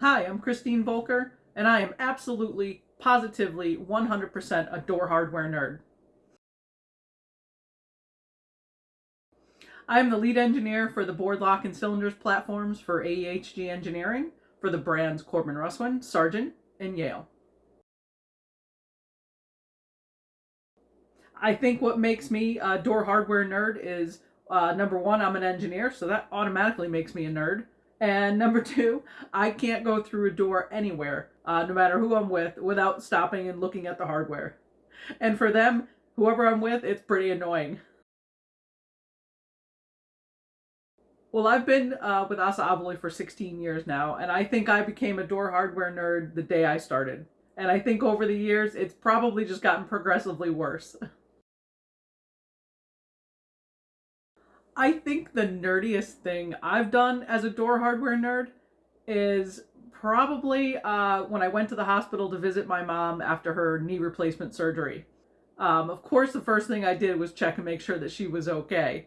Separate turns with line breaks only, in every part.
Hi, I'm Christine Volker, and I am absolutely, positively, 100% a door hardware nerd. I am the lead engineer for the bored lock and cylinders platforms for AEHG Engineering for the brands Corbin Russwin, Sargent, and Yale. I think what makes me a door hardware nerd is uh, number one, I'm an engineer, so that automatically makes me a nerd. And number two, I can't go through a door anywhere, uh, no matter who I'm with, without stopping and looking at the hardware. And for them, whoever I'm with, it's pretty annoying. Well, I've been uh, with Assa Abloy for 16 years now, and I think I became a door hardware nerd the day I started. And I think over the years, it's probably just gotten progressively worse. I think the nerdiest thing I've done as a door hardware nerd is probably uh, when I went to the hospital to visit my mom after her knee replacement surgery. Um, of course, the first thing I did was check and make sure that she was okay.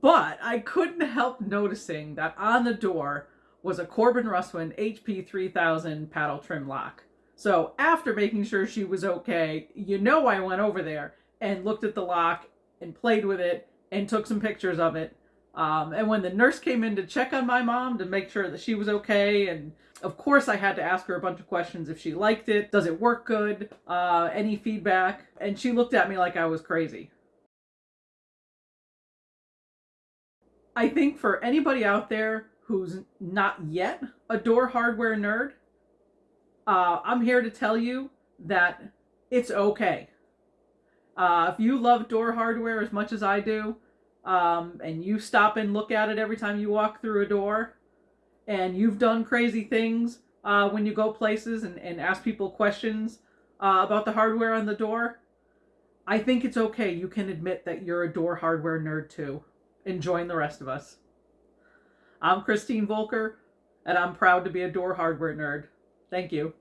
But I couldn't help noticing that on the door was a Corbin Russwin HP 3000 paddle trim lock. So after making sure she was okay, you know I went over there and looked at the lock and played with it and took some pictures of it. Um, and when the nurse came in to check on my mom to make sure that she was okay, and of course I had to ask her a bunch of questions if she liked it, does it work good, uh, any feedback, and she looked at me like I was crazy. I think for anybody out there who's not yet a door hardware nerd, uh, I'm here to tell you that it's okay. Uh, if you love door hardware as much as I do, um, and you stop and look at it every time you walk through a door, and you've done crazy things uh, when you go places and, and ask people questions uh, about the hardware on the door, I think it's okay. You can admit that you're a door hardware nerd too and join the rest of us. I'm Christine Volker, and I'm proud to be a door hardware nerd. Thank you.